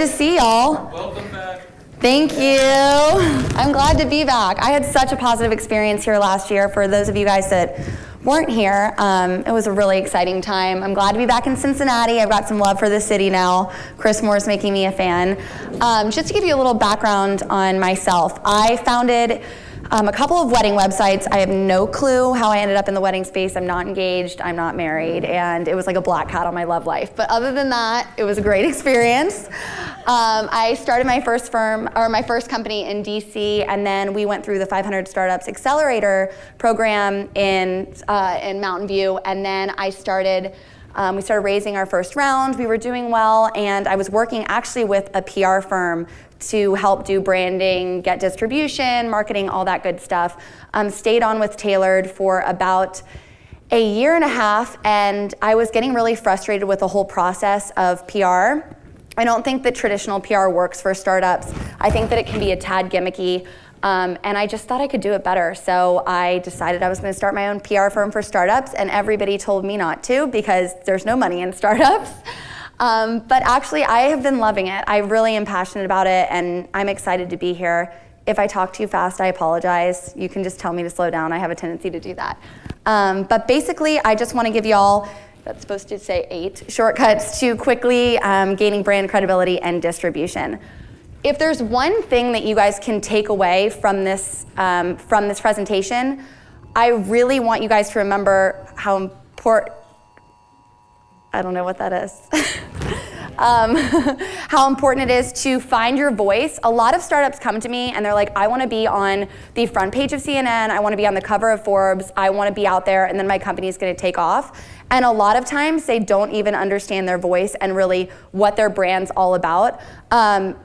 to see y'all. Welcome back. Thank you. I'm glad to be back. I had such a positive experience here last year. For those of you guys that weren't here, um, it was a really exciting time. I'm glad to be back in Cincinnati. I've got some love for the city now. Chris Moore's making me a fan. Um, just to give you a little background on myself, I founded um, a couple of wedding websites. I have no clue how I ended up in the wedding space. I'm not engaged, I'm not married, and it was like a black hat on my love life. But other than that, it was a great experience. Um, I started my first firm, or my first company in DC, and then we went through the 500 Startups Accelerator program in, uh, in Mountain View, and then I started um, we started raising our first round, we were doing well, and I was working actually with a PR firm to help do branding, get distribution, marketing, all that good stuff. Um, stayed on with Tailored for about a year and a half, and I was getting really frustrated with the whole process of PR. I don't think that traditional PR works for startups. I think that it can be a tad gimmicky. Um, and I just thought I could do it better. So I decided I was going to start my own PR firm for startups, and everybody told me not to because there's no money in startups. Um, but actually, I have been loving it. I really am passionate about it, and I'm excited to be here. If I talk too fast, I apologize. You can just tell me to slow down. I have a tendency to do that. Um, but basically, I just want to give y'all, that's supposed to say eight, shortcuts to quickly um, gaining brand credibility and distribution. If there's one thing that you guys can take away from this, um, from this presentation, I really want you guys to remember how important I don't know what that is. um, how important it is to find your voice. A lot of startups come to me and they're like, I want to be on the front page of CNN, I want to be on the cover of Forbes, I want to be out there, and then my company is going to take off. And a lot of times they don't even understand their voice and really what their brand's all about. Um,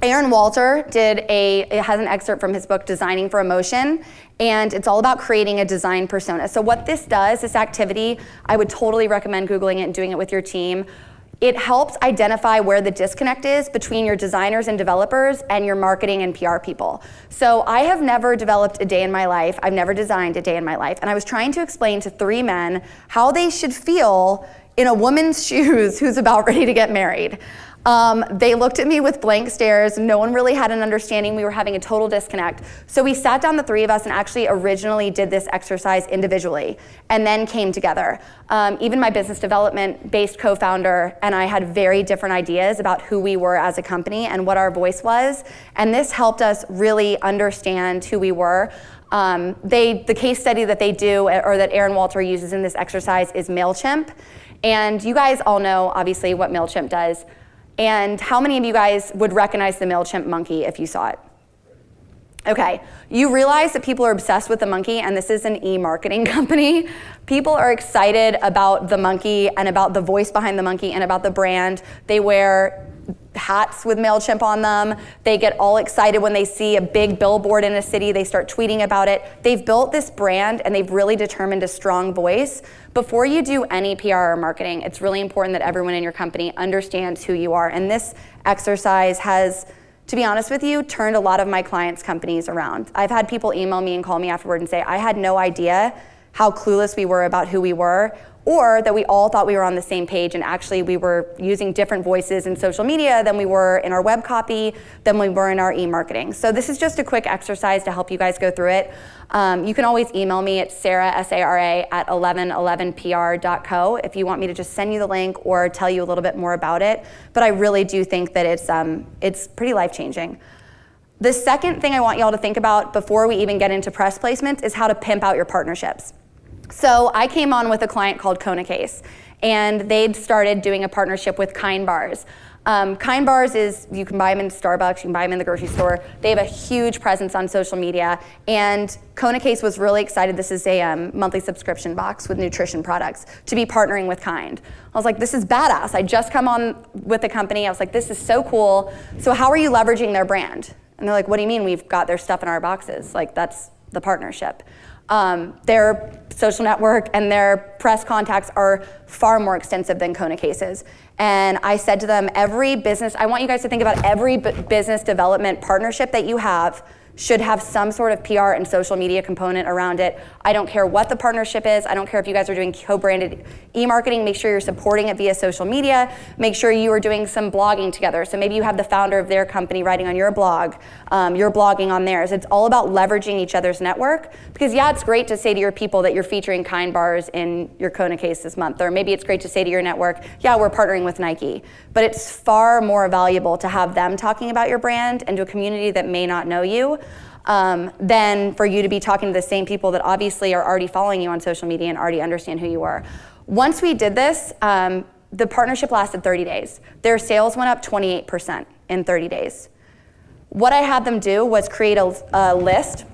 Aaron Walter did a, has an excerpt from his book, Designing for Emotion, and it's all about creating a design persona. So what this does, this activity, I would totally recommend Googling it and doing it with your team. It helps identify where the disconnect is between your designers and developers and your marketing and PR people. So I have never developed a day in my life. I've never designed a day in my life. And I was trying to explain to three men how they should feel in a woman's shoes who's about ready to get married. Um, they looked at me with blank stares. No one really had an understanding. We were having a total disconnect. So we sat down, the three of us, and actually originally did this exercise individually and then came together. Um, even my business development based co founder and I had very different ideas about who we were as a company and what our voice was. And this helped us really understand who we were. Um, they, the case study that they do, or that Aaron Walter uses in this exercise, is MailChimp. And you guys all know, obviously, what MailChimp does. And how many of you guys would recognize the MailChimp monkey if you saw it? Okay, you realize that people are obsessed with the monkey, and this is an e-marketing company. People are excited about the monkey and about the voice behind the monkey and about the brand. They wear hats with MailChimp on them. They get all excited when they see a big billboard in a city. They start tweeting about it. They've built this brand and they've really determined a strong voice. Before you do any PR or marketing, it's really important that everyone in your company understands who you are. And this exercise has, to be honest with you, turned a lot of my clients' companies around. I've had people email me and call me afterward and say, I had no idea how clueless we were about who we were or that we all thought we were on the same page and actually we were using different voices in social media than we were in our web copy, than we were in our e-marketing. So this is just a quick exercise to help you guys go through it. Um, you can always email me at sarah, S-A-R-A, at 1111pr.co if you want me to just send you the link or tell you a little bit more about it. But I really do think that it's, um, it's pretty life-changing. The second thing I want y'all to think about before we even get into press placements is how to pimp out your partnerships. So I came on with a client called Kona Case, and they'd started doing a partnership with Kind Bars. Um, kind Bars is, you can buy them in Starbucks, you can buy them in the grocery store. They have a huge presence on social media. And Kona Case was really excited. This is a um, monthly subscription box with nutrition products to be partnering with Kind. I was like, this is badass. I just come on with the company. I was like, this is so cool. So how are you leveraging their brand? And they're like, what do you mean we've got their stuff in our boxes? Like, that's the partnership. Um, their social network and their press contacts are far more extensive than Kona cases. And I said to them, every business, I want you guys to think about every business development partnership that you have, should have some sort of PR and social media component around it. I don't care what the partnership is. I don't care if you guys are doing co-branded e-marketing. Make sure you're supporting it via social media. Make sure you are doing some blogging together. So maybe you have the founder of their company writing on your blog. Um, you're blogging on theirs. It's all about leveraging each other's network. Because yeah, it's great to say to your people that you're featuring Kind bars in your Kona case this month. Or maybe it's great to say to your network, yeah, we're partnering with Nike. But it's far more valuable to have them talking about your brand and to a community that may not know you um, than for you to be talking to the same people that obviously are already following you on social media and already understand who you are. Once we did this, um, the partnership lasted 30 days. Their sales went up 28% in 30 days. What I had them do was create a, a list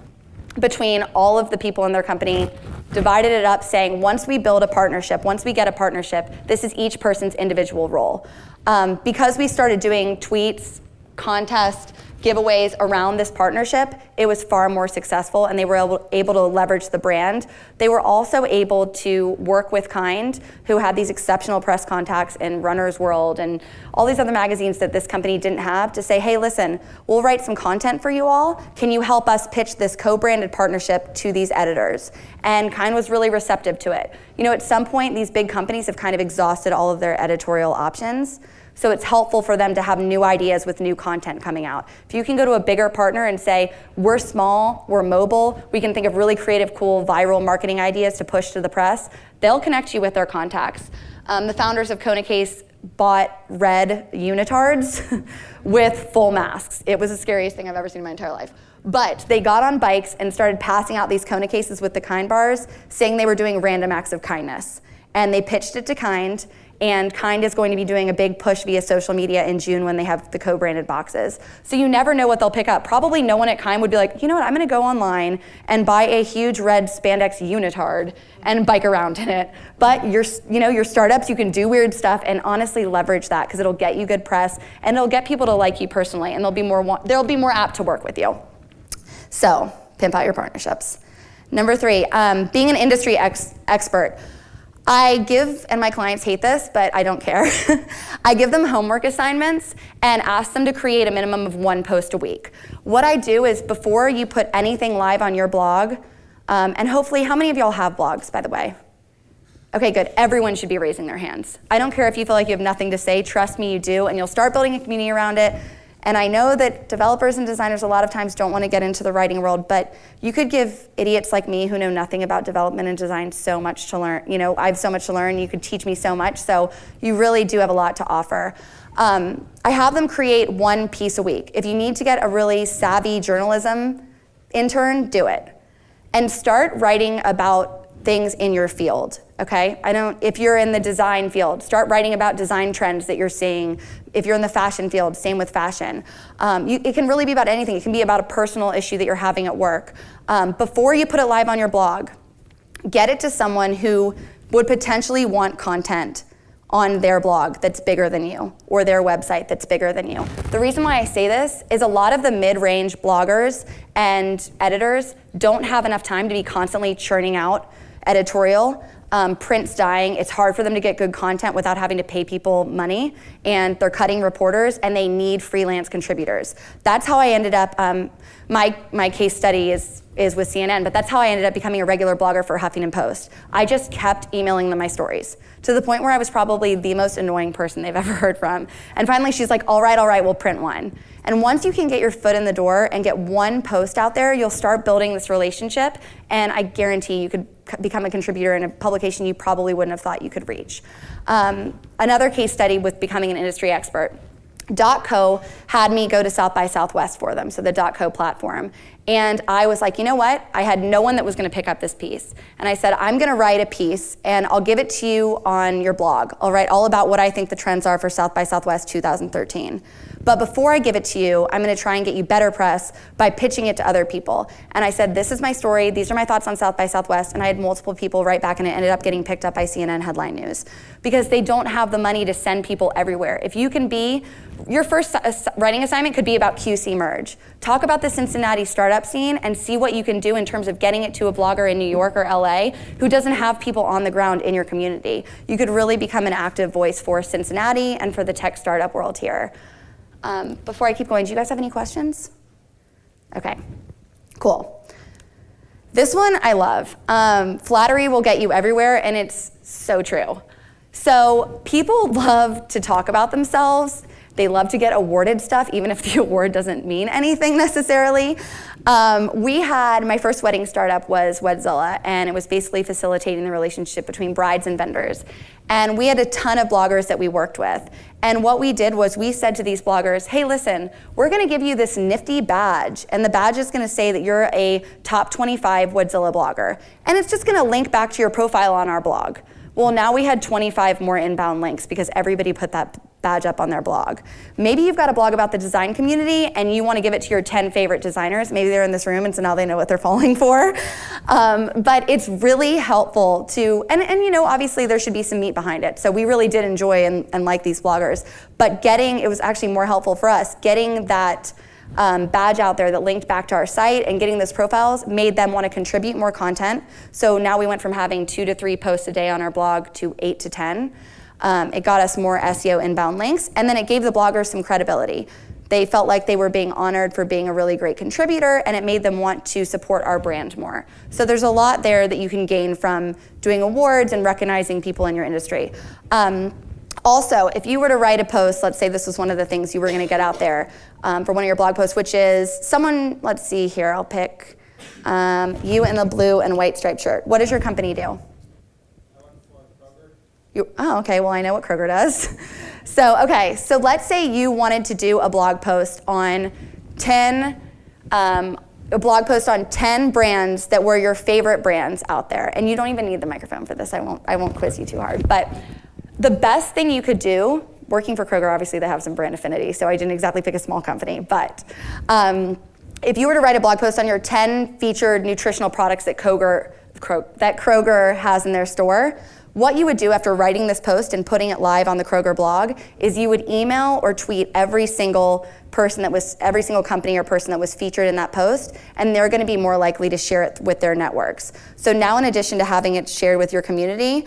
between all of the people in their company, divided it up saying once we build a partnership, once we get a partnership, this is each person's individual role. Um, because we started doing tweets, contests, giveaways around this partnership, it was far more successful and they were able, able to leverage the brand. They were also able to work with Kind, who had these exceptional press contacts in Runner's World and all these other magazines that this company didn't have to say, hey, listen, we'll write some content for you all. Can you help us pitch this co-branded partnership to these editors? And Kind was really receptive to it. You know, at some point, these big companies have kind of exhausted all of their editorial options. So it's helpful for them to have new ideas with new content coming out. If you can go to a bigger partner and say, we're small, we're mobile, we can think of really creative, cool, viral marketing ideas to push to the press, they'll connect you with their contacts. Um, the founders of Kona Case bought red unitards with full masks. It was the scariest thing I've ever seen in my entire life. But they got on bikes and started passing out these Kona cases with the Kind bars, saying they were doing random acts of kindness. And they pitched it to Kind, and Kind is going to be doing a big push via social media in June when they have the co-branded boxes. So you never know what they'll pick up. Probably no one at Kind would be like, you know what, I'm gonna go online and buy a huge red spandex unitard and bike around in it. But your, you know, your startups, you can do weird stuff and honestly leverage that because it'll get you good press and it'll get people to like you personally and they'll be more, they'll be more apt to work with you. So pimp out your partnerships. Number three, um, being an industry ex expert. I give, and my clients hate this, but I don't care. I give them homework assignments and ask them to create a minimum of one post a week. What I do is before you put anything live on your blog, um, and hopefully, how many of y'all have blogs, by the way? Okay, good. Everyone should be raising their hands. I don't care if you feel like you have nothing to say. Trust me, you do, and you'll start building a community around it. And I know that developers and designers a lot of times don't want to get into the writing world, but you could give idiots like me who know nothing about development and design so much to learn. You know, I have so much to learn. You could teach me so much. So you really do have a lot to offer. Um, I have them create one piece a week. If you need to get a really savvy journalism intern, do it. And start writing about things in your field, okay? I don't, if you're in the design field, start writing about design trends that you're seeing. If you're in the fashion field, same with fashion. Um, you, it can really be about anything. It can be about a personal issue that you're having at work. Um, before you put it live on your blog, get it to someone who would potentially want content on their blog that's bigger than you or their website that's bigger than you. The reason why I say this is a lot of the mid-range bloggers and editors don't have enough time to be constantly churning out editorial. Um, print's dying. It's hard for them to get good content without having to pay people money, and they're cutting reporters, and they need freelance contributors. That's how I ended up. Um, my my case study is is with CNN, but that's how I ended up becoming a regular blogger for Huffington Post. I just kept emailing them my stories to the point where I was probably the most annoying person they've ever heard from. And finally, she's like, "All right, all right, we'll print one." And once you can get your foot in the door and get one post out there, you'll start building this relationship. And I guarantee you could become a contributor in a publication you probably wouldn't have thought you could reach. Um, another case study with becoming an industry expert. .co had me go to South by Southwest for them, so the .co platform. And I was like, you know what? I had no one that was going to pick up this piece. And I said, I'm going to write a piece and I'll give it to you on your blog. I'll write all about what I think the trends are for South by Southwest 2013. But before I give it to you, I'm going to try and get you better press by pitching it to other people. And I said, this is my story. These are my thoughts on South by Southwest. And I had multiple people write back and it ended up getting picked up by CNN headline news because they don't have the money to send people everywhere. If you can be, your first writing assignment could be about QC merge. Talk about the Cincinnati startup scene and see what you can do in terms of getting it to a blogger in New York or LA who doesn't have people on the ground in your community. You could really become an active voice for Cincinnati and for the tech startup world here. Um, before I keep going, do you guys have any questions? Okay. Cool. This one I love. Um, flattery will get you everywhere, and it's so true. So people love to talk about themselves. They love to get awarded stuff, even if the award doesn't mean anything necessarily. Um, we had, my first wedding startup was Wedzilla, and it was basically facilitating the relationship between brides and vendors. And we had a ton of bloggers that we worked with. And what we did was we said to these bloggers, hey, listen, we're gonna give you this nifty badge, and the badge is gonna say that you're a top 25 Wedzilla blogger. And it's just gonna link back to your profile on our blog. Well, now we had 25 more inbound links because everybody put that badge up on their blog. Maybe you've got a blog about the design community and you want to give it to your 10 favorite designers. Maybe they're in this room and so now they know what they're falling for. Um, but it's really helpful to, and, and you know, obviously there should be some meat behind it. So we really did enjoy and, and like these bloggers. But getting, it was actually more helpful for us, getting that um, badge out there that linked back to our site and getting those profiles made them want to contribute more content. So now we went from having two to three posts a day on our blog to eight to 10. Um, it got us more SEO inbound links, and then it gave the bloggers some credibility. They felt like they were being honored for being a really great contributor, and it made them want to support our brand more. So there's a lot there that you can gain from doing awards and recognizing people in your industry. Um, also, if you were to write a post, let's say this was one of the things you were going to get out there um, for one of your blog posts, which is someone, let's see here, I'll pick um, you in the blue and white striped shirt. What does your company do? You, oh, okay, well, I know what Kroger does. So, okay, so let's say you wanted to do a blog post on 10, um, a blog post on 10 brands that were your favorite brands out there. And you don't even need the microphone for this. I won't, I won't quiz you too hard. But the best thing you could do, working for Kroger, obviously they have some brand affinity, so I didn't exactly pick a small company, but um, if you were to write a blog post on your 10 featured nutritional products that Kroger, that Kroger has in their store, what you would do after writing this post and putting it live on the Kroger blog is you would email or tweet every single person that was, every single company or person that was featured in that post, and they're gonna be more likely to share it with their networks. So now in addition to having it shared with your community,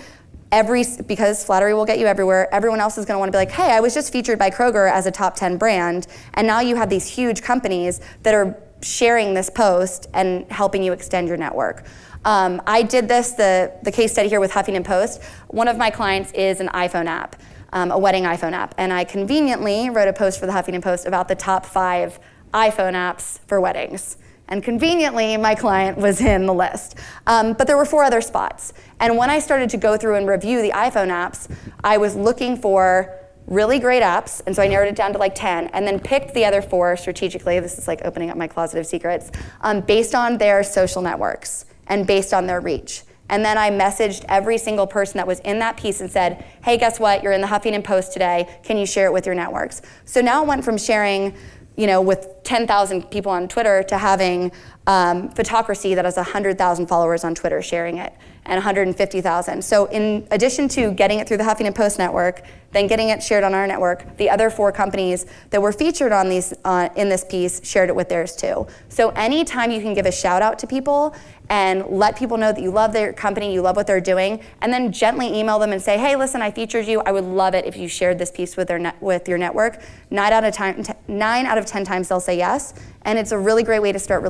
every, because flattery will get you everywhere, everyone else is gonna wanna be like, hey, I was just featured by Kroger as a top 10 brand, and now you have these huge companies that are sharing this post and helping you extend your network. Um, I did this, the, the case study here with Huffington Post. One of my clients is an iPhone app, um, a wedding iPhone app. And I conveniently wrote a post for the Huffington Post about the top five iPhone apps for weddings. And conveniently, my client was in the list. Um, but there were four other spots. And when I started to go through and review the iPhone apps, I was looking for really great apps, and so I narrowed it down to like 10, and then picked the other four strategically, this is like opening up my closet of secrets, um, based on their social networks and based on their reach. And then I messaged every single person that was in that piece and said, hey, guess what? You're in the Huffington Post today. Can you share it with your networks? So now it went from sharing you know, with 10,000 people on Twitter to having um, Photocracy that has 100,000 followers on Twitter sharing it and 150,000. So in addition to getting it through the Huffington Post network, then getting it shared on our network, the other four companies that were featured on these uh, in this piece shared it with theirs too. So anytime you can give a shout out to people and let people know that you love their company, you love what they're doing, and then gently email them and say, hey, listen, I featured you. I would love it if you shared this piece with, their with your network. Nine out, of time, nine out of 10 times they'll say yes. And it's a really great way to start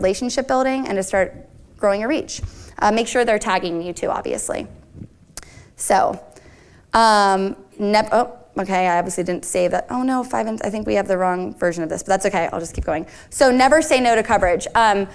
relationship building and to start growing your reach. Uh, make sure they're tagging you too, obviously. So, um, oh, okay, I obviously didn't save that. Oh no, five, I think we have the wrong version of this, but that's okay, I'll just keep going. So never say no to coverage. Um,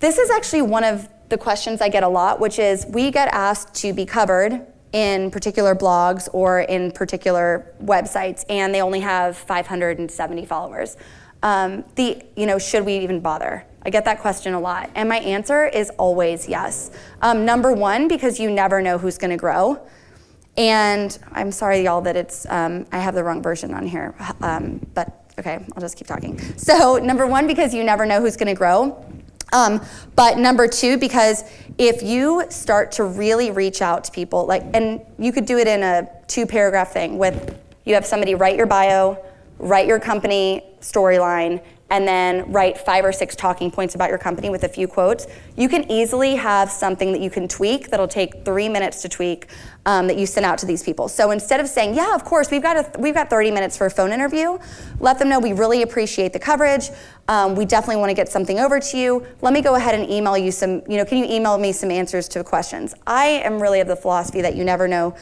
this is actually one of the questions I get a lot, which is we get asked to be covered in particular blogs or in particular websites, and they only have 570 followers. Um, the, you know, should we even bother? I get that question a lot. And my answer is always yes. Um, number one, because you never know who's going to grow. And I'm sorry, y'all, that it's, um, I have the wrong version on here. Um, but okay, I'll just keep talking. So, number one, because you never know who's going to grow. Um, but number two, because if you start to really reach out to people, like, and you could do it in a two paragraph thing with you have somebody write your bio, write your company storyline, and then write five or six talking points about your company with a few quotes, you can easily have something that you can tweak that'll take three minutes to tweak um, that you send out to these people. So instead of saying, yeah, of course, we've got, a, we've got 30 minutes for a phone interview, let them know we really appreciate the coverage. Um, we definitely want to get something over to you. Let me go ahead and email you some, you know, can you email me some answers to questions? I am really of the philosophy that you never know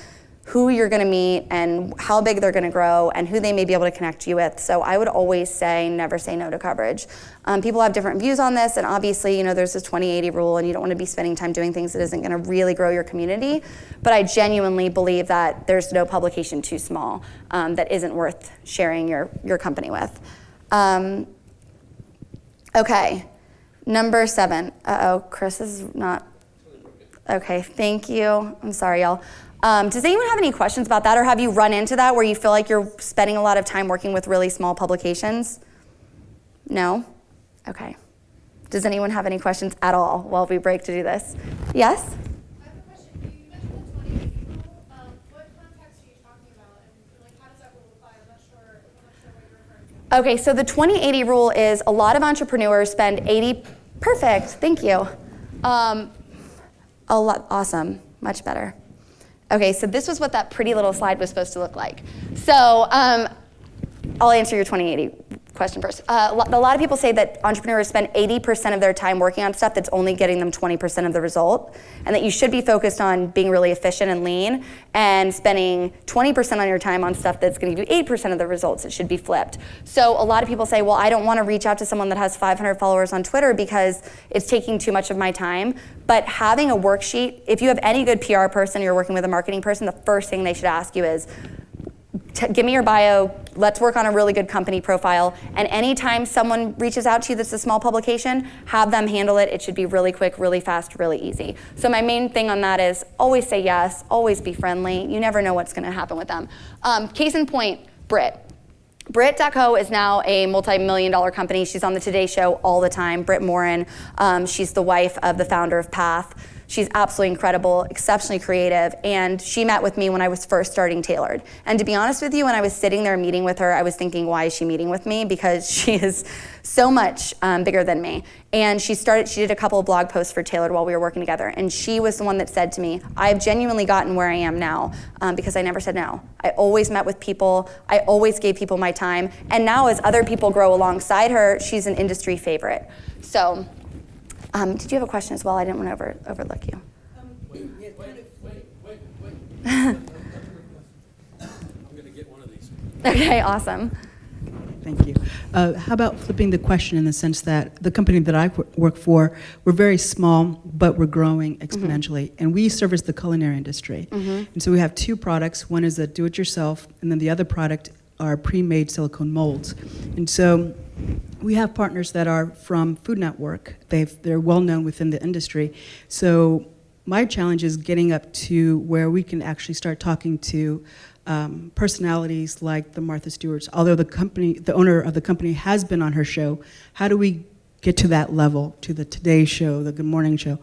who you're going to meet and how big they're going to grow and who they may be able to connect you with. So I would always say never say no to coverage. Um, people have different views on this and obviously you know there's this 20-80 rule and you don't want to be spending time doing things that isn't going to really grow your community. But I genuinely believe that there's no publication too small um, that isn't worth sharing your, your company with. Um, okay, number seven. Uh-oh, Chris is not, okay, thank you. I'm sorry y'all. Um, does anyone have any questions about that or have you run into that where you feel like you're spending a lot of time working with really small publications? No? Okay. Does anyone have any questions at all while we break to do this? Yes? Okay, so the 2080 rule is a lot of entrepreneurs spend 80, perfect, thank you. Um, a lot, awesome, much better. Okay, so this was what that pretty little slide was supposed to look like. So um, I'll answer your 2080 question first. Uh, a lot of people say that entrepreneurs spend 80% of their time working on stuff that's only getting them 20% of the result, and that you should be focused on being really efficient and lean, and spending 20% on your time on stuff that's going to give you 8% of the results. It should be flipped. So a lot of people say, well, I don't want to reach out to someone that has 500 followers on Twitter because it's taking too much of my time. But having a worksheet, if you have any good PR person, you're working with a marketing person, the first thing they should ask you is, give me your bio, let's work on a really good company profile, and anytime someone reaches out to you that's a small publication, have them handle it. It should be really quick, really fast, really easy. So my main thing on that is always say yes, always be friendly. You never know what's gonna happen with them. Um, case in point, Brit. Brit.co is now a multi-million dollar company. She's on the Today Show all the time. Brit Morin, um, she's the wife of the founder of Path. She's absolutely incredible, exceptionally creative, and she met with me when I was first starting Tailored. And to be honest with you, when I was sitting there meeting with her, I was thinking, why is she meeting with me? Because she is so much um, bigger than me. And she started, she did a couple of blog posts for Tailored while we were working together, and she was the one that said to me, I've genuinely gotten where I am now um, because I never said no. I always met with people, I always gave people my time, and now as other people grow alongside her, she's an industry favorite. So um, did you have a question as well? I didn't want to over, overlook you. Um, wait, wait, wait, wait, wait. I'm going to get one of these. Okay, awesome. Thank you. Uh, how about flipping the question in the sense that the company that I work for, we're very small, but we're growing mm-hmm. exponentially, mm -hmm. and we service the culinary industry. Mm -hmm. And so we have two products. One is a do-it-yourself, and then the other product are pre-made silicone molds. And so we have partners that are from Food Network. They've, they're well known within the industry. So my challenge is getting up to where we can actually start talking to um, personalities like the Martha Stewarts. Although the company, the owner of the company has been on her show, how do we get to that level, to the Today Show, the Good Morning Show?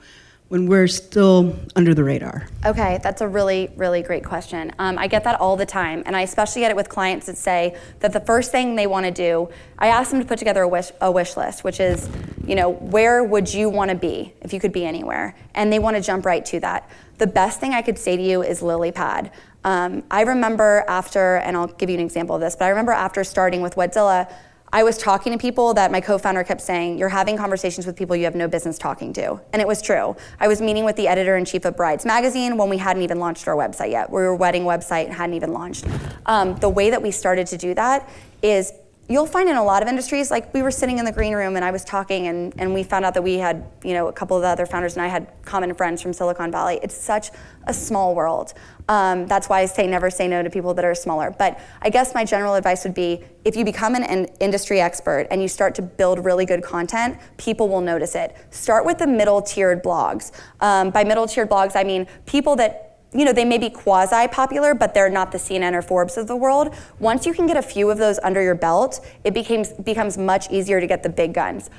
When we're still under the radar? Okay, that's a really, really great question. Um, I get that all the time, and I especially get it with clients that say that the first thing they want to do, I ask them to put together a wish, a wish list, which is, you know, where would you want to be if you could be anywhere? And they want to jump right to that. The best thing I could say to you is lily pad. Um, I remember after, and I'll give you an example of this, but I remember after starting with Wedzilla, I was talking to people that my co-founder kept saying, you're having conversations with people you have no business talking to. And it was true. I was meeting with the editor-in-chief of Brides Magazine when we hadn't even launched our website yet. We were a wedding website and hadn't even launched. Um, the way that we started to do that is you'll find in a lot of industries, like we were sitting in the green room and I was talking and, and we found out that we had, you know, a couple of the other founders and I had common friends from Silicon Valley. It's such a small world. Um, that's why I say never say no to people that are smaller. But I guess my general advice would be if you become an, an industry expert and you start to build really good content, people will notice it. Start with the middle tiered blogs. Um, by middle tiered blogs, I mean people that you know, they may be quasi-popular, but they're not the CNN or Forbes of the world. Once you can get a few of those under your belt, it becomes, becomes much easier to get the big guns.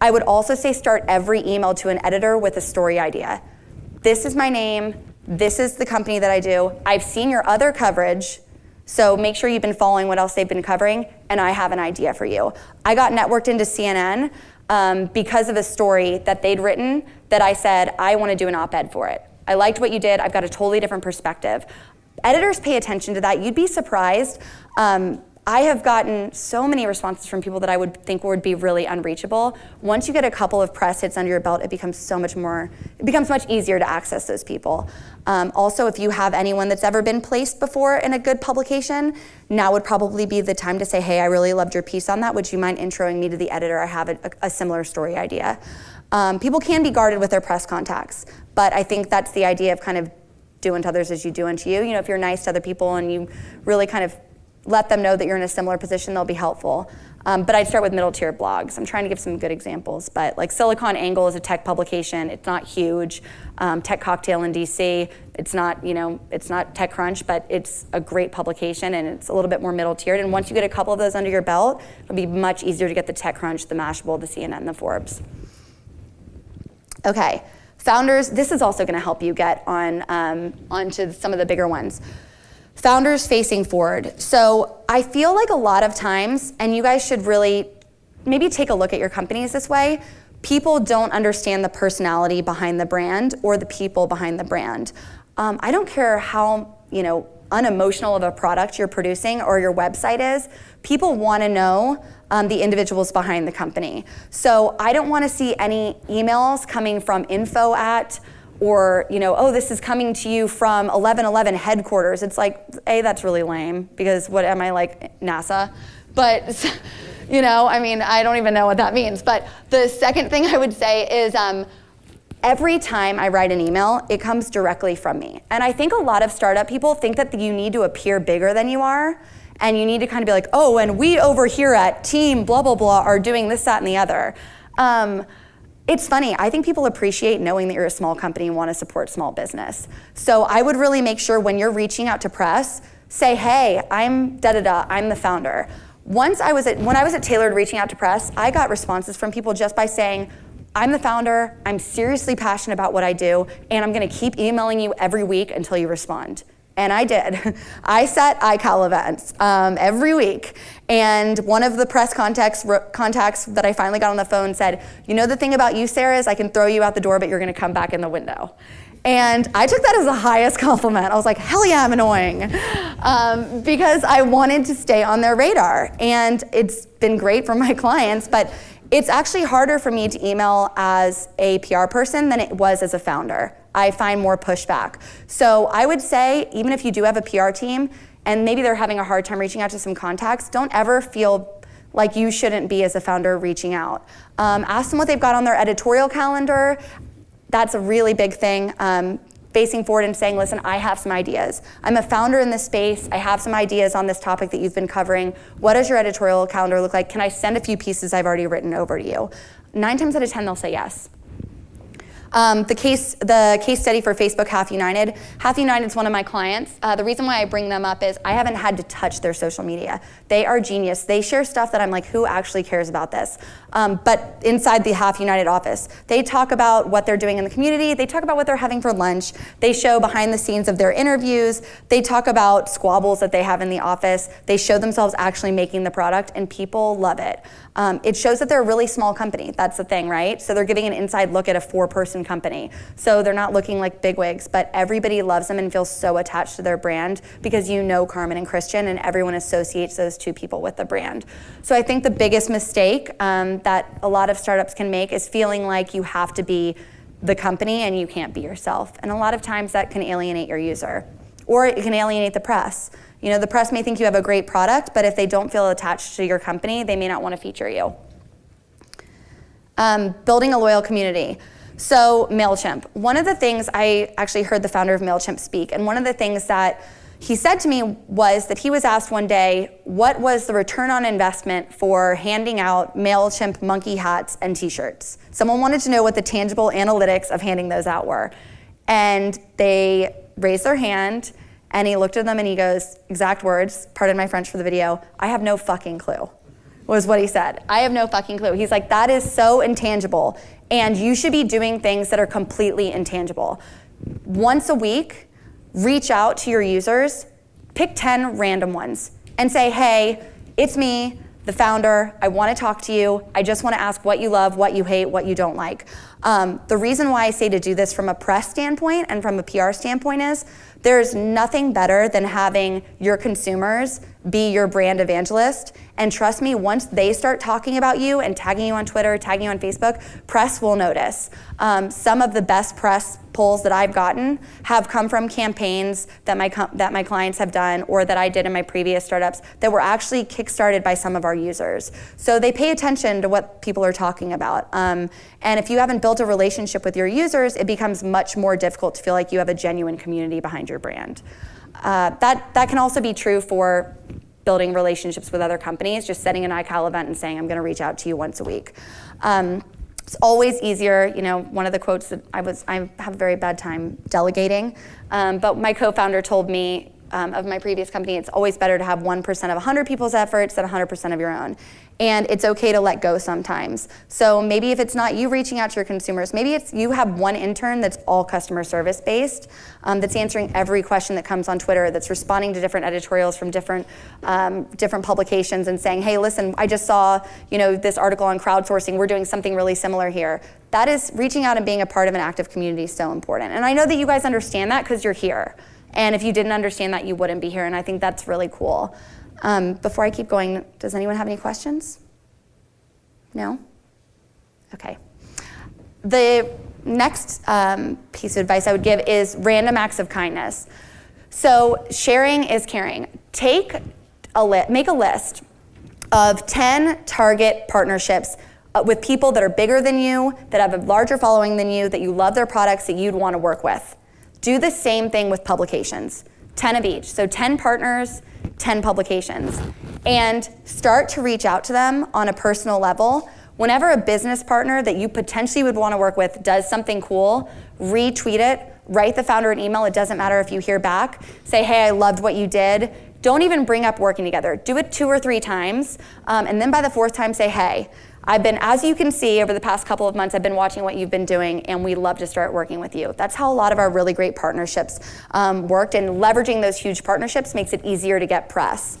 I would also say start every email to an editor with a story idea. This is my name, this is the company that I do, I've seen your other coverage, So make sure you've been following what else they've been covering, and I have an idea for you. I got networked into CNN um, because of a story that they'd written that I said, I want to do an op ed for it. I liked what you did. I've got a totally different perspective. Editors pay attention to that. You'd be surprised. Um, I have gotten so many responses from people that I would think would be really unreachable. Once you get a couple of press hits under your belt, it becomes so much more, it becomes much easier to access those people. Um, also, if you have anyone that's ever been placed before in a good publication, now would probably be the time to say, hey, I really loved your piece on that. Would you mind introing me to the editor? I have a, a similar story idea. Um, people can be guarded with their press contacts, but I think that's the idea of kind of do unto others as you do unto you. You know, if you're nice to other people and you really kind of let them know that you're in a similar position, they'll be helpful. Um, but I'd start with middle tier blogs. I'm trying to give some good examples, but like SiliconANGLE is a tech publication. It's not huge. Um, tech Cocktail in DC. It's not, you know, it's not TechCrunch, but it's a great publication and it's a little bit more middle tiered. And once you get a couple of those under your belt, it'll be much easier to get the TechCrunch, the Mashable, the CNN, the Forbes. Okay, founders. This is also going to help you get on um, onto some of the bigger ones. Founders facing forward. So I feel like a lot of times, and you guys should really maybe take a look at your companies this way, people don't understand the personality behind the brand or the people behind the brand. Um, I don't care how, you know, unemotional of a product you're producing or your website is, people want to know um, the individuals behind the company. So I don't want to see any emails coming from info at or you know, oh, this is coming to you from 1111 headquarters. It's like, a, that's really lame because what am I like NASA? But you know, I mean, I don't even know what that means. But the second thing I would say is. Um, every time I write an email, it comes directly from me. And I think a lot of startup people think that you need to appear bigger than you are. And you need to kind of be like, oh, and we over here at team blah, blah, blah are doing this, that, and the other. Um, it's funny, I think people appreciate knowing that you're a small company and want to support small business. So I would really make sure when you're reaching out to press, say, hey, I'm da da da, I'm the founder. Once I was at, when I was at Tailored reaching out to press, I got responses from people just by saying, I'm the founder, I'm seriously passionate about what I do, and I'm gonna keep emailing you every week until you respond. And I did. I set iCal events um, every week. And one of the press contacts, contacts that I finally got on the phone said, You know, the thing about you, Sarah, is I can throw you out the door, but you're going to come back in the window. And I took that as the highest compliment. I was like, hell yeah, I'm annoying. Um, because I wanted to stay on their radar. And it's been great for my clients, but it's actually harder for me to email as a PR person than it was as a founder. I find more pushback. So I would say, even if you do have a PR team and maybe they're having a hard time reaching out to some contacts, don't ever feel like you shouldn't be as a founder reaching out. Um, ask them what they've got on their editorial calendar. That's a really big thing. Um, facing forward and saying, listen, I have some ideas. I'm a founder in this space. I have some ideas on this topic that you've been covering. What does your editorial calendar look like? Can I send a few pieces I've already written over to you? Nine times out of 10, they'll say yes. Um, the case, the case study for Facebook Half United. Half United is one of my clients. Uh, the reason why I bring them up is I haven't had to touch their social media. They are genius. They share stuff that I'm like, who actually cares about this? Um, but inside the Half United office, they talk about what they're doing in the community. They talk about what they're having for lunch. They show behind the scenes of their interviews. They talk about squabbles that they have in the office. They show themselves actually making the product, and people love it. Um, it shows that they're a really small company. That's the thing, right? So they're giving an inside look at a four-person company. So they're not looking like bigwigs, but everybody loves them and feels so attached to their brand because you know Carmen and Christian, and everyone associates those two people with the brand. So I think the biggest mistake um, that a lot of startups can make is feeling like you have to be the company and you can't be yourself. And a lot of times that can alienate your user, or it can alienate the press. You know, the press may think you have a great product, but if they don't feel attached to your company, they may not want to feature you. Um, building a loyal community. So MailChimp, one of the things I actually heard the founder of MailChimp speak, and one of the things that he said to me was that he was asked one day, what was the return on investment for handing out MailChimp monkey hats and t-shirts? Someone wanted to know what the tangible analytics of handing those out were. And they raised their hand and he looked at them and he goes, exact words, pardon my French for the video, I have no fucking clue, was what he said. I have no fucking clue. He's like, that is so intangible. And you should be doing things that are completely intangible. Once a week, reach out to your users pick 10 random ones and say, hey, it's me, the founder. I want to talk to you. I just want to ask what you love, what you hate, what you don't like. Um, the reason why I say to do this from a press standpoint and from a PR standpoint is there's nothing better than having your consumers be your brand evangelist. And trust me, once they start talking about you and tagging you on Twitter, tagging you on Facebook, press will notice. Um, some of the best press polls that I've gotten have come from campaigns that my, that my clients have done or that I did in my previous startups that were actually kickstarted by some of our users. So they pay attention to what people are talking about. Um, and if you haven't built a relationship with your users, it becomes much more difficult to feel like you have a genuine community behind your brand. Uh, that, that can also be true for building relationships with other companies, just setting an iCal event and saying, I'm going to reach out to you once a week. Um, it's always easier, you know, one of the quotes that I was, I have a very bad time delegating, um, but my co-founder told me um, of my previous company, it's always better to have 1% of 100 people's efforts than 100% of your own. And it's okay to let go sometimes. So maybe if it's not you reaching out to your consumers, maybe it's you have one intern that's all customer service based, um, that's answering every question that comes on Twitter, that's responding to different editorials from different, um, different publications and saying, hey, listen, I just saw you know, this article on crowdsourcing, we're doing something really similar here. That is reaching out and being a part of an active community is so important. And I know that you guys understand that because you're here. And if you didn't understand that, you wouldn't be here. And I think that's really cool. Um, before I keep going, does anyone have any questions? No? Okay. The next um, piece of advice I would give is random acts of kindness. So sharing is caring. Take a li- make a list of 10 target partnerships uh, with people that are bigger than you, that have a larger following than you, that you love their products, that you'd want to work with. Do the same thing with publications, 10 of each. So 10 partners, 10 publications. And start to reach out to them on a personal level. Whenever a business partner that you potentially would want to work with does something cool, retweet it, write the founder an email. It doesn't matter if you hear back. Say, hey, I loved what you did. Don't even bring up working together. Do it two or three times. Um, and then by the fourth time, say, hey, I've been, as you can see over the past couple of months, I've been watching what you've been doing, and we'd love to start working with you. That's how a lot of our really great partnerships um, worked, and leveraging those huge partnerships makes it easier to get press.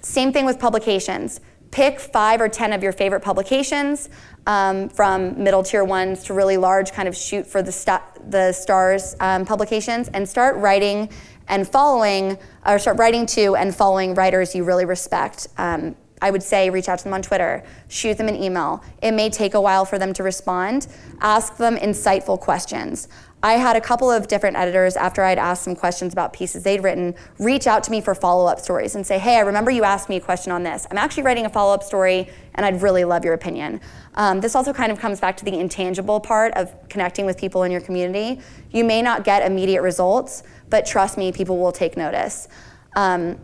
Same thing with publications. Pick five or 10 of your favorite publications, um, from middle tier ones to really large, kind of shoot for the, st the stars um, publications, and start writing and following, or start writing to and following writers you really respect. Um, I would say reach out to them on Twitter, shoot them an email. It may take a while for them to respond. Ask them insightful questions. I had a couple of different editors after I'd asked some questions about pieces they'd written reach out to me for follow-up stories and say, hey, I remember you asked me a question on this. I'm actually writing a follow-up story and I'd really love your opinion. Um, this also kind of comes back to the intangible part of connecting with people in your community. You may not get immediate results, but trust me, people will take notice. Um,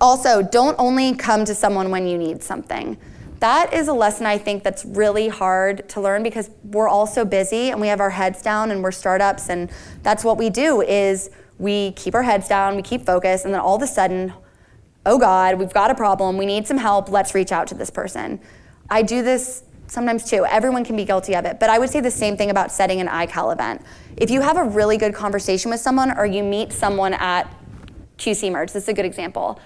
also, don't only come to someone when you need something. That is a lesson I think that's really hard to learn because we're all so busy and we have our heads down and we're startups and that's what we do is we keep our heads down, we keep focused, and then all of a sudden, oh God, we've got a problem, we need some help, let's reach out to this person. I do this sometimes too. Everyone can be guilty of it. But I would say the same thing about setting an iCal event. If you have a really good conversation with someone or you meet someone at QC Merge, this is a good example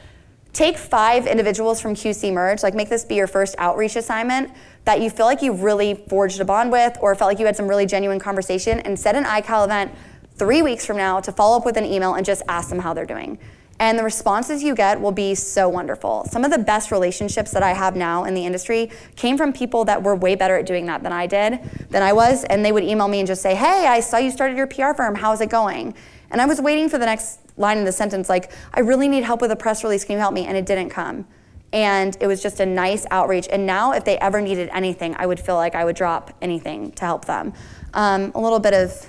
Take five individuals from QC Merge, like make this be your first outreach assignment that you feel like you really forged a bond with or felt like you had some really genuine conversation and set an iCal event three weeks from now to follow up with an email and just ask them how they're doing. And the responses you get will be so wonderful. Some of the best relationships that I have now in the industry came from people that were way better at doing that than I did, than I was, and they would email me and just say, hey, I saw you started your PR firm, how's it going? And I was waiting for the next line in the sentence, like, I really need help with a press release, can you help me? And it didn't come. And it was just a nice outreach. And now, if they ever needed anything, I would feel like I would drop anything to help them. Um, a little bit of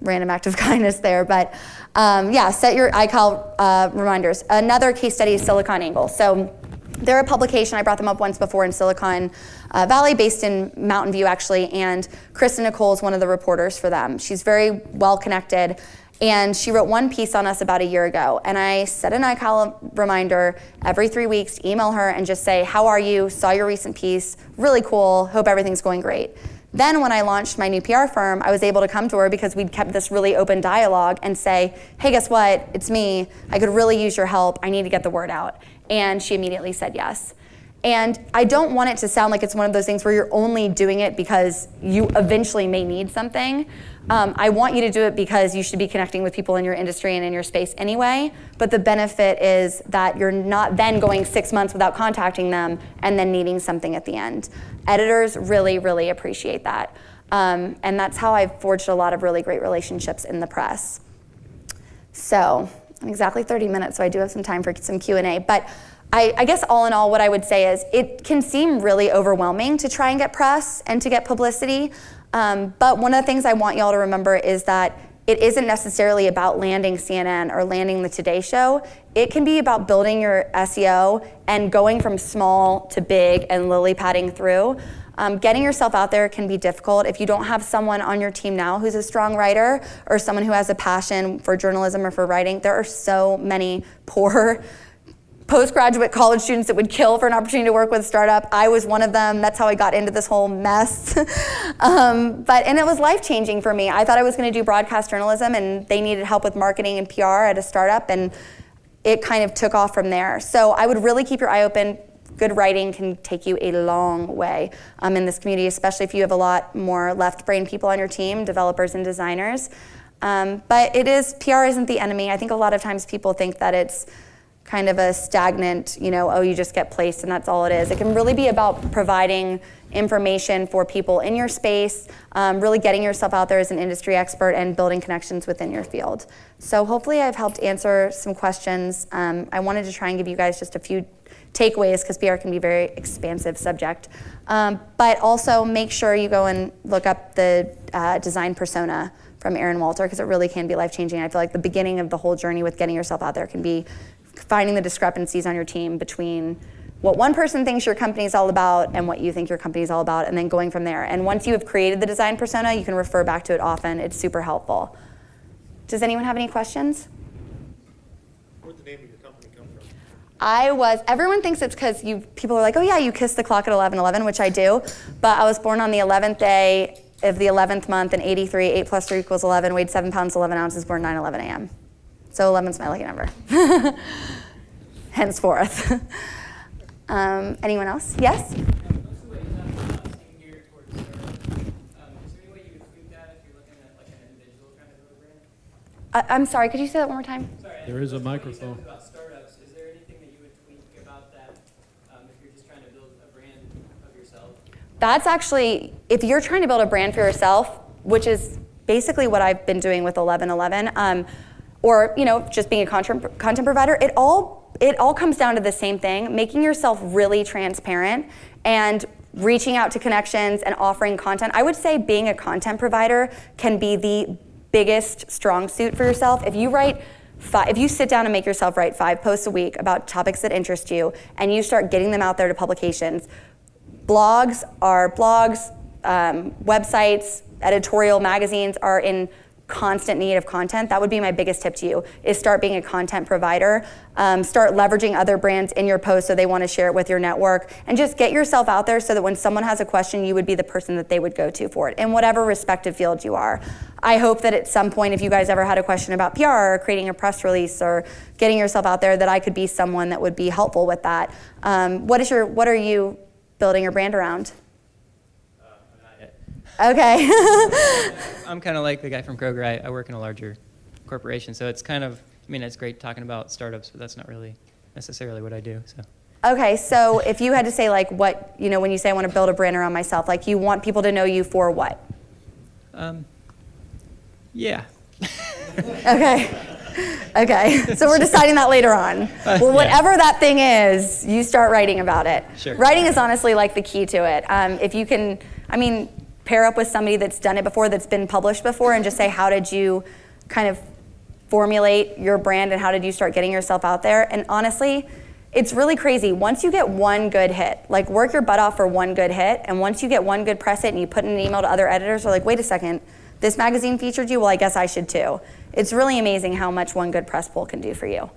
random act of kindness there, but um, yeah, set your iCal uh, reminders. Another case study is SiliconANGLE. So they're a publication, I brought them up once before in Silicon uh, Valley, based in Mountain View actually, and Kristen Nicole is one of the reporters for them. She's very well connected. And she wrote one piece on us about a year ago. And I set an iCal reminder every three weeks to email her and just say, How are you? Saw your recent piece. Really cool. Hope everything's going great. Then, when I launched my new PR firm, I was able to come to her because we'd kept this really open dialogue and say, hey, guess what? It's me. I could really use your help. I need to get the word out. And she immediately said yes. And I don't want it to sound like it's one of those things where you're only doing it because you eventually may need something. Um, I want you to do it because you should be connecting with people in your industry and in your space anyway. But the benefit is that you're not then going six months without contacting them and then needing something at the end. Editors really, really appreciate that. Um, and that's how I've forged a lot of really great relationships in the press. So, I'm exactly 30 minutes, so I do have some time for some Q&A. But I, I, guess all in all, what I would say is it can seem really overwhelming to try and get press and to get publicity. Um, but one of the things I want y'all to remember is that it isn't necessarily about landing CNN or landing the Today Show. It can be about building your SEO and going from small to big and lily padding through. Um, getting yourself out there can be difficult if you don't have someone on your team now who's a strong writer or someone who has a passion for journalism or for writing. There are so many poor postgraduate college students that would kill for an opportunity to work with a startup. I was one of them. That's how I got into this whole mess. um, but and it was life changing for me. I thought I was going to do broadcast journalism, and they needed help with marketing and PR at a startup, and it kind of took off from there. So I would really keep your eye open. Good writing can take you a long way um, in this community, especially if you have a lot more left brain people on your team, developers and designers. Um, but it is PR isn't the enemy. I think a lot of times people think that it's kind of a stagnant, you know, oh, you just get placed and that's all it is. It can really be about providing information for people in your space, um, really getting yourself out there as an industry expert and building connections within your field. So hopefully I've helped answer some questions. Um, I wanted to try and give you guys just a few takeaways because PR can be a very expansive subject. Um, but also make sure you go and look up the uh, design persona from Aaron Walter because it really can be life changing. I feel like the beginning of the whole journey with getting yourself out there can be finding the discrepancies on your team between what one person thinks your company is all about and what you think your company is all about, and then going from there. And once you have created the design persona, you can refer back to it often. It's super helpful. Does anyone have any questions? Where'd the name of your company come from? I was, everyone thinks it's because you, people are like, oh yeah, you kissed the clock at 11, 11, which I do. But I was born on the 11th day of the 11th month in 83, 8 plus 3 equals 11, weighed 7 pounds, 11 ounces, born 9, 11 a.m. So 11's my lucky number. Henceforth. um, anyone else? Yes? I, I'm sorry, could you say that one more time? Sorry, There is a what you said microphone. About startups, is there anything that you would tweak about that um, if you're just trying to build a brand of yourself? That's actually, if you're trying to build a brand for yourself, which is basically what I've been doing with 1111, um, or you know, just being a content, content provider, it all it all comes down to the same thing: making yourself really transparent and reaching out to connections and offering content. I would say being a content provider can be the biggest strong suit for yourself. If you write Five, if you sit down and make yourself write five posts a week about topics that interest you and you start getting them out there to publications, blogs are blogs, um, websites, editorial magazines are in constant need of content, that would be my biggest tip to you, is start being a content provider. Um, start leveraging other brands in your post so they want to share it with your network. And just get yourself out there so that when someone has a question, you would be the person that they would go to for it, in whatever respective field you are. I hope that at some point, if you guys ever had a question about PR or creating a press release or getting yourself out there, that I could be someone that would be helpful with that. Um, what is your, what are you building your brand around? Okay. I'm kind of like the guy from Kroger. I, I work in a larger corporation, so it's kind of, I mean, it's great talking about startups, but that's not really necessarily what I do. So. okay, so if you had to say like what, you know, when you say I want to build a brand around myself, like you want people to know you for what? Um, yeah. Okay. Okay, so we're deciding that later on. Well, whatever that thing is, you start writing about it. Sure. Writing is honestly like the key to it. Um, if you can, I mean, pair up with somebody that's done it before, that's been published before, and just say, how did you kind of formulate your brand and how did you start getting yourself out there? And honestly, it's really crazy. Once you get one good hit, like work your butt off for one good hit, and once you get one good press hit and you put in an email to other editors, they're like, wait a second, this magazine featured you? Well, I guess I should too. It's really amazing how much one good press pull can do for you.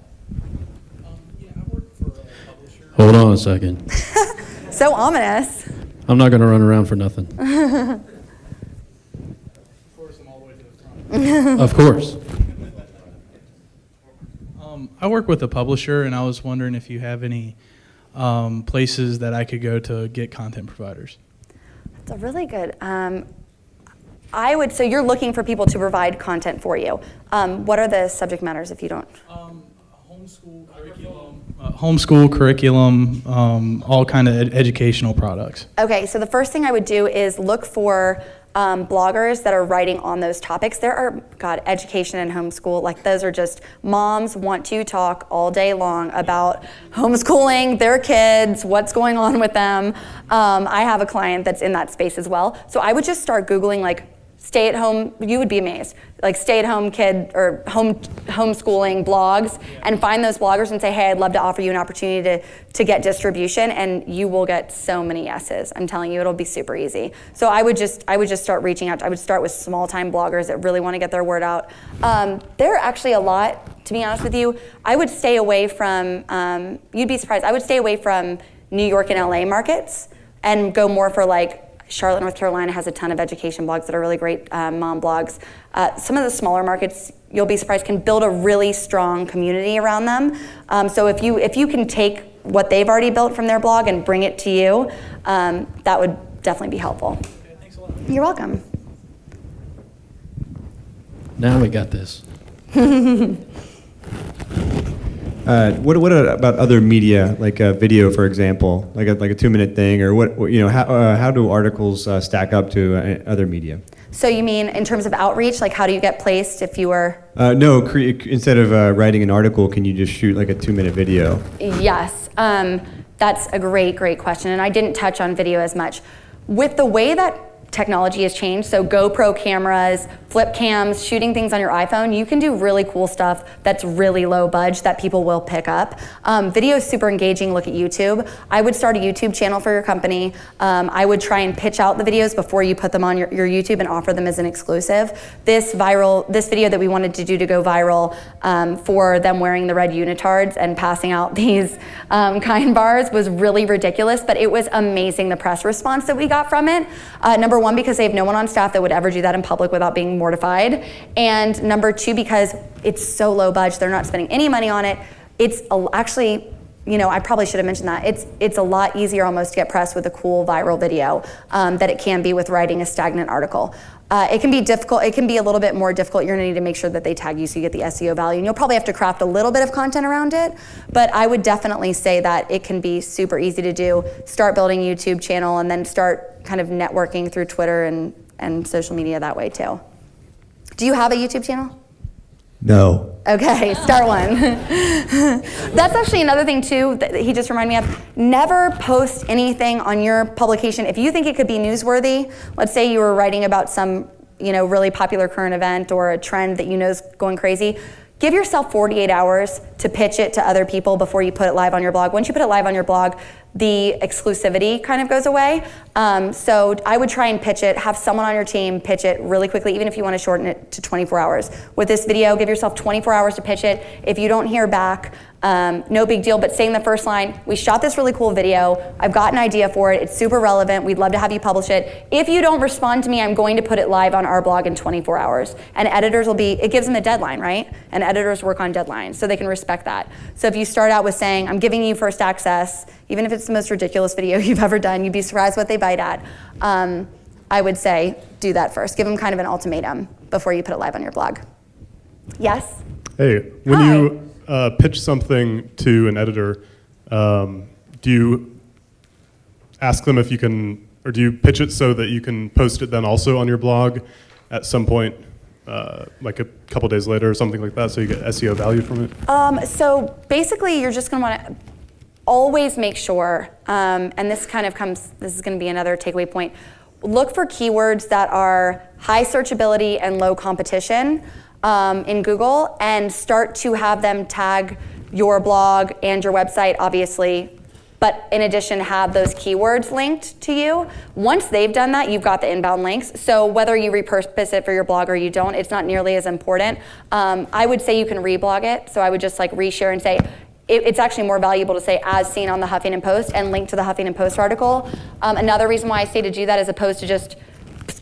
Hold on a second. So ominous. I'm not going to run around for nothing. course, I'm all the way to the front. of course. Um, I work with a publisher, and I was wondering if you have any um, places that I could go to get content providers. It's a really good. Um, I would. So you're looking for people to provide content for you. Um, what are the subject matters if you don't? Um, homeschool curriculum. Uh, homeschool curriculum, um, all kind of ed- educational products. Okay, so the first thing I would do is look for um, bloggers that are writing on those topics. There are, God, education and homeschool, like those are just moms want to talk all day long about homeschooling their kids, what's going on with them. Um, I have a client that's in that space as well. So I would just start Googling like stay at home, you would be amazed, like stay at home kid or home homeschooling blogs and find those bloggers and say, hey, I'd love to offer you an opportunity to, to get distribution and you will get so many yeses. I'm telling you, it'll be super easy. So I would just, I would just start reaching out. I would start with small time bloggers that really want to get their word out. Um, there are actually a lot, to be honest with you. I would stay away from, um, you'd be surprised, I would stay away from New York and LA markets and go more for like Charlotte, North Carolina has a ton of education blogs that are really great um, mom blogs. Uh, some of the smaller markets, you'll be surprised, can build a really strong community around them. Um, so if you if you can take what they've already built from their blog and bring it to you, um, that would definitely be helpful. Okay, thanks a lot. You're welcome. Now we got this. Uh, what, what about other media, like a video, for example, like a, like a two minute thing, or what, what- you know, how, uh, how do articles uh, stack up to uh, other media? So you mean in terms of outreach, like how do you get placed if you were? Uh, no, cre- instead of uh, writing an article, can you just shoot like a two minute video? Yes, um, that's a great, great question. And I didn't touch on video as much. With the way that technology has changed, so GoPro cameras, flip cams, shooting things on your iPhone, you can do really cool stuff that's really low budge that people will pick up. Um, video is super engaging. Look at YouTube. I would start a YouTube channel for your company. Um, I would try and pitch out the videos before you put them on your, your YouTube and offer them as an exclusive. This viral, this video that we wanted to do to go viral um, for them wearing the red unitards and passing out these um, kind bars was really ridiculous, but it was amazing the press response that we got from it. Uh, number one, because they have no one on staff that would ever do that in public without being mortified. And number two, because it's so low budget, they're not spending any money on it. It's actually, you know, I probably should have mentioned that. It's, it's a lot easier almost to get press with a cool viral video um, that it can be with writing a stagnant article. Uh, it can be difficult, it can be a little bit more difficult. You're gonna need to make sure that they tag you so you get the SEO value. And you'll probably have to craft a little bit of content around it. But I would definitely say that it can be super easy to do. Start building YouTube channel and then start kind of networking through Twitter and, and social media that way too. Do you have a YouTube channel? No. Okay, start one. That's actually another thing too that he just reminded me of. Never post anything on your publication if you think it could be newsworthy. Let's say you were writing about some, you know, really popular current event or a trend that you know is going crazy. Give yourself 48 hours to pitch it to other people before you put it live on your blog. Once you put it live on your blog, the exclusivity kind of goes away. Um, so I would try and pitch it, have someone on your team pitch it really quickly, even if you want to shorten it to 24 hours. With this video, give yourself 24 hours to pitch it. If you don't hear back, um, no big deal, but saying the first line, we shot this really cool video. I've got an idea for it. It's super relevant. We'd love to have you publish it. If you don't respond to me, I'm going to put it live on our blog in 24 hours. And editors will be, it gives them a deadline, right? And editors work on deadlines, so they can respect that. So if you start out with saying, I'm giving you first access, even if it's the most ridiculous video you've ever done, you'd be surprised what they bite at. Um, I would say do that first. Give them kind of an ultimatum before you put it live on your blog. Yes? Hey, when Hi. you uh, pitch something to an editor, um, do you ask them if you can, or do you pitch it so that you can post it then also on your blog at some point, uh, like a couple days later or something like that, so you get SEO value from it? Um, so basically, you're just going to want to always make sure, um, and this kind of comes, this is going to be another takeaway point. Look for keywords that are high searchability and low competition um, in Google and start to have them tag your blog and your website, obviously. But in addition, have those keywords linked to you. Once they've done that, you've got the inbound links. So whether you repurpose it for your blog or you don't, it's not nearly as important. Um, I would say you can reblog it. So I would just like reshare and say, it, it's actually more valuable to say as seen on the Huffington Post and link to the Huffington Post article. Um, another reason why I say to do that as opposed to just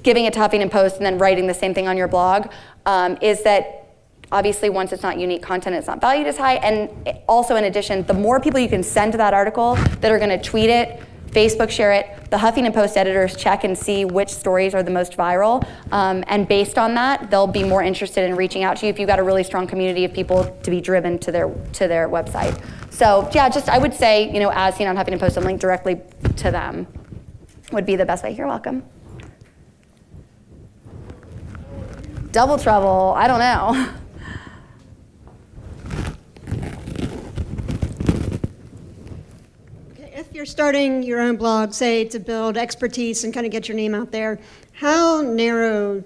giving it to Huffington Post and then writing the same thing on your blog um, is that obviously once it's not unique content, it's not valued as high. And also in addition, the more people you can send to that article that are gonna tweet it, Facebook share it, the Huffington Post editors check and see which stories are the most viral. Um, and based on that, they'll be more interested in reaching out to you if you've got a really strong community of people to be driven to their, to their website. So yeah, just I would say, you know, as seen on Huffington Post and link directly to them would be the best way. You're welcome. Double trouble, I don't know. Okay, If you're starting your own blog, say to build expertise and kind of get your name out there, how narrow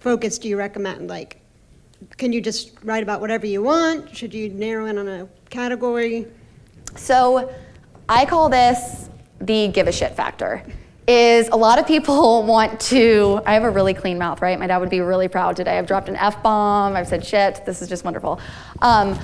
focus do you recommend? Like, can you just write about whatever you want? Should you narrow in on a category? So I call this the give a shit factor. Is a lot of people want to, I have a really clean mouth, right? My dad would be really proud today. I've dropped an F bomb, I've said shit, this is just wonderful. Um,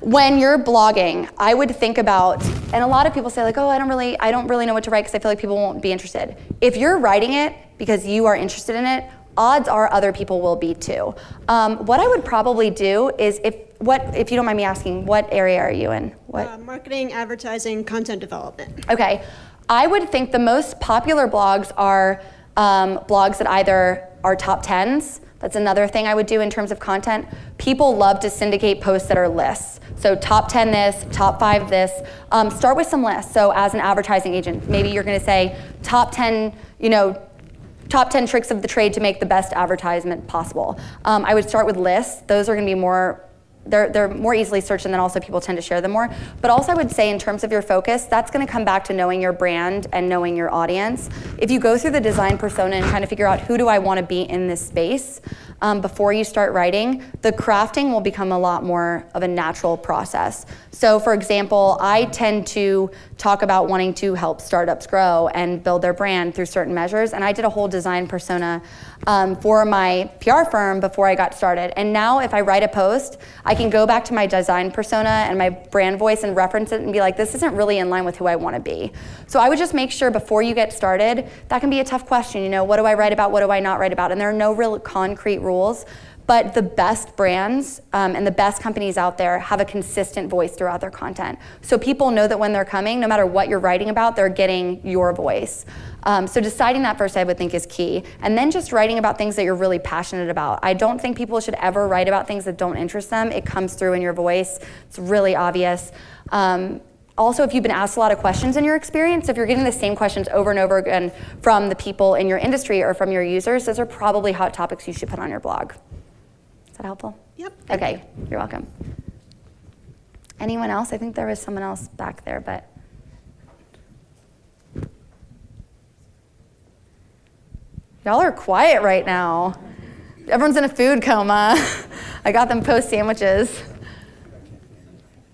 when you're blogging, I would think about, and a lot of people say like, oh, I don't really, I don't really know what to write because I feel like people won't be interested. If you're writing it because you are interested in it, odds are other people will be too. Um, what I would probably do is if, what, if you don't mind me asking, what area are you in? What? Uh, marketing, advertising, content development. Okay, I would think the most popular blogs are um, blogs that either are top 10s, that's another thing I would do in terms of content. People love to syndicate posts that are lists. So top 10 this, top five this. Um, start with some lists. So as an advertising agent, maybe you're gonna say top 10, you know, top 10 tricks of the trade to make the best advertisement possible. Um, I would start with lists. Those are gonna be more they're, they're more easily searched and then also people tend to share them more. But also I would say in terms of your focus, that's gonna come back to knowing your brand and knowing your audience. If you go through the design persona and kind of figure out who do I wanna be in this space, um, before you start writing, the crafting will become a lot more of a natural process. So for example, I tend to talk about wanting to help startups grow and build their brand through certain measures. And I did a whole design persona um, for my PR firm before I got started. And now if I write a post, I can go back to my design persona and my brand voice and reference it and be like, this isn't really in line with who I want to be. So I would just make sure before you get started, that can be a tough question. You know, what do I write about? What do I not write about? And there are no real concrete rules. But the best brands um, and the best companies out there have a consistent voice throughout their content. So people know that when they're coming, no matter what you're writing about, they're getting your voice. Um, so deciding that first, I would think, is key. And then just writing about things that you're really passionate about. I don't think people should ever write about things that don't interest them. It comes through in your voice. It's really obvious. Um, also, if you've been asked a lot of questions in your experience, if you're getting the same questions over and over again from the people in your industry or from your users, those are probably hot topics you should put on your blog. Is that helpful? Yep. Okay, you're welcome. Anyone else? I think there was someone else back there, but. Y'all are quiet right now. Everyone's in a food coma. I got them post sandwiches.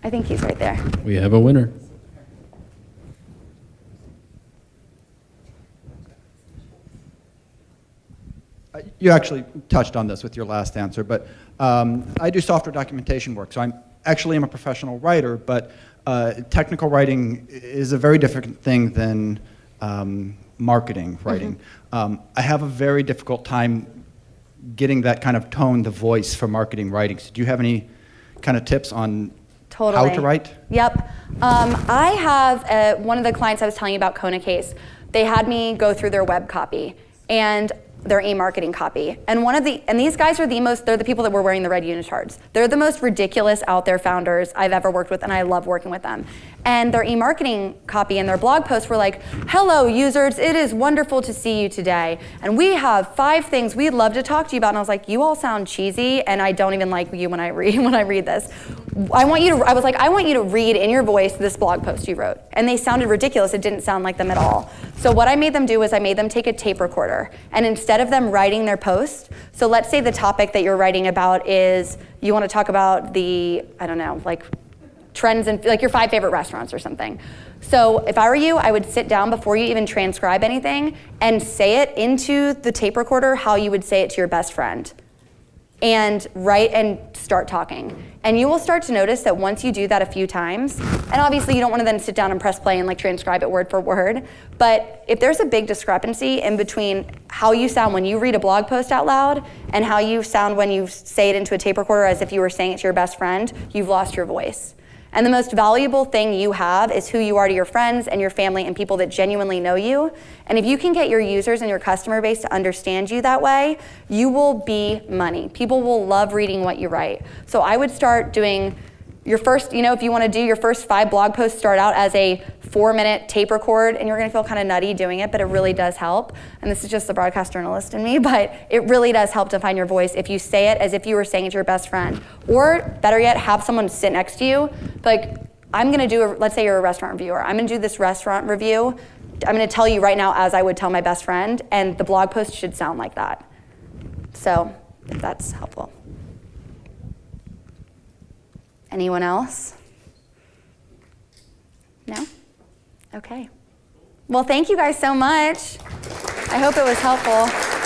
I think he's right there. We have a winner. You actually touched on this with your last answer, but um, I do software documentation work, so I'm actually am a professional writer, but uh, technical writing is a very different thing than um, marketing writing. Um, I have a very difficult time getting that kind of tone, the voice for marketing writing. So do you have any kind of tips on Totally. how to write? Yep. Um, I have uh one of the clients I was telling you about, Kona Case. They had me go through their web copy and their e-marketing copy. And one of the and these guys are the most they're the people that were wearing the red unitards. They're the most ridiculous out there founders I've ever worked with and I love working with them. And their e-marketing copy and their blog posts were like, "Hello users, it is wonderful to see you today. And we have five things we'd love to talk to you about." And I was like, "You all sound cheesy and I don't even like you when I read when I read this. I want you to I was like, "I want you to read in your voice this blog post you wrote." And they sounded ridiculous. It didn't sound like them at all. So what I made them do was I made them take a tape recorder and instead of them writing their post, so let's say the topic that you're writing about is you want to talk about the I don't know, like trends and like your five favorite restaurants or something. So if I were you, I would sit down before you even transcribe anything and say it into the tape recorder how you would say it to your best friend. and write and start talking. And you will start to notice that once you do that a few times, and obviously you don't want to then sit down and press play and like transcribe it word for word, but if there's a big discrepancy in between how you sound when you read a blog post out loud and how you sound when you say it into a tape recorder as if you were saying it to your best friend, you've lost your voice. And the most valuable thing you have is who you are to your friends and your family and people that genuinely know you. And if you can get your users and your customer base to understand you that way, you will be money. People will love reading what you write. So I would start doing your first, you know, if you want to do your first five blog posts, start out as a four minute tape record, and you're going to feel kind of nutty doing it, but it really does help. And this is just the broadcast journalist in me, but it really does help to find your voice if you say it as if you were saying it to your best friend. Or better yet, have someone sit next to you. Like, I'm going to do, a, let's say you're a restaurant reviewer, I'm going to do this restaurant review. I'm going to tell you right now as I would tell my best friend, and the blog post should sound like that. So, if that's helpful. Anyone else? No? Okay. Well, thank you guys so much. I hope it was helpful.